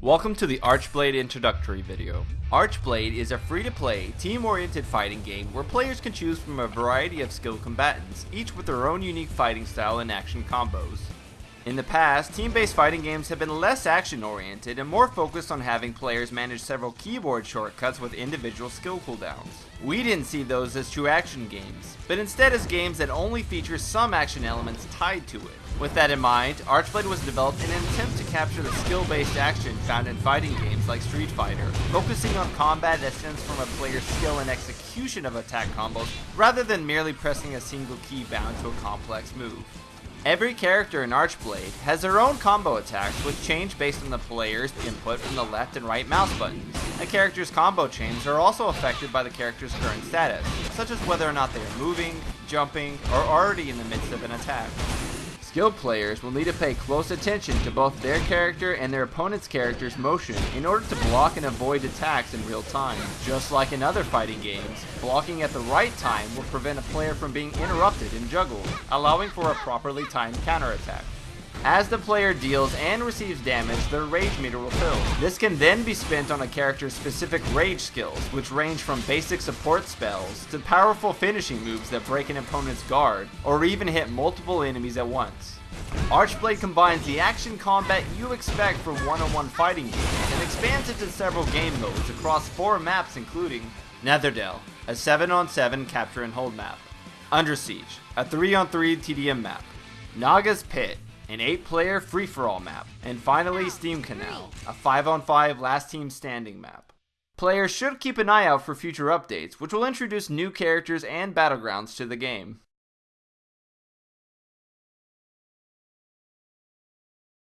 Welcome to the Archblade introductory video. Archblade is a free-to-play, team-oriented fighting game where players can choose from a variety of skilled combatants, each with their own unique fighting style and action combos. In the past, team-based fighting games have been less action-oriented and more focused on having players manage several keyboard shortcuts with individual skill cooldowns. We didn't see those as true action games, but instead as games that only feature some action elements tied to it. With that in mind, Archblade was developed in an attempt to capture the skill-based action found in fighting games like Street Fighter, focusing on combat that stems from a player's skill and execution of attack combos, rather than merely pressing a single key bound to a complex move. Every character in Archblade has their own combo attacks which change based on the player's input from the left and right mouse buttons. A character's combo chains are also affected by the character's current status, such as whether or not they are moving, jumping, or already in the midst of an attack. Skilled players will need to pay close attention to both their character and their opponent's character's motion in order to block and avoid attacks in real time. Just like in other fighting games, blocking at the right time will prevent a player from being interrupted and juggled, allowing for a properly timed counterattack. As the player deals and receives damage, their rage meter will fill. This can then be spent on a character's specific rage skills, which range from basic support spells to powerful finishing moves that break an opponent's guard, or even hit multiple enemies at once. Archblade combines the action combat you expect from one-on-one fighting games and expands it to several game modes across four maps including Netherdell, a 7-on-7 capture and hold map, Under Siege, a 3-on-3 TDM map, Naga's Pit, an 8-player free-for-all map, and finally ah, Steam Canal, a 5-on-5 last team standing map. Players should keep an eye out for future updates, which will introduce new characters and battlegrounds to the game.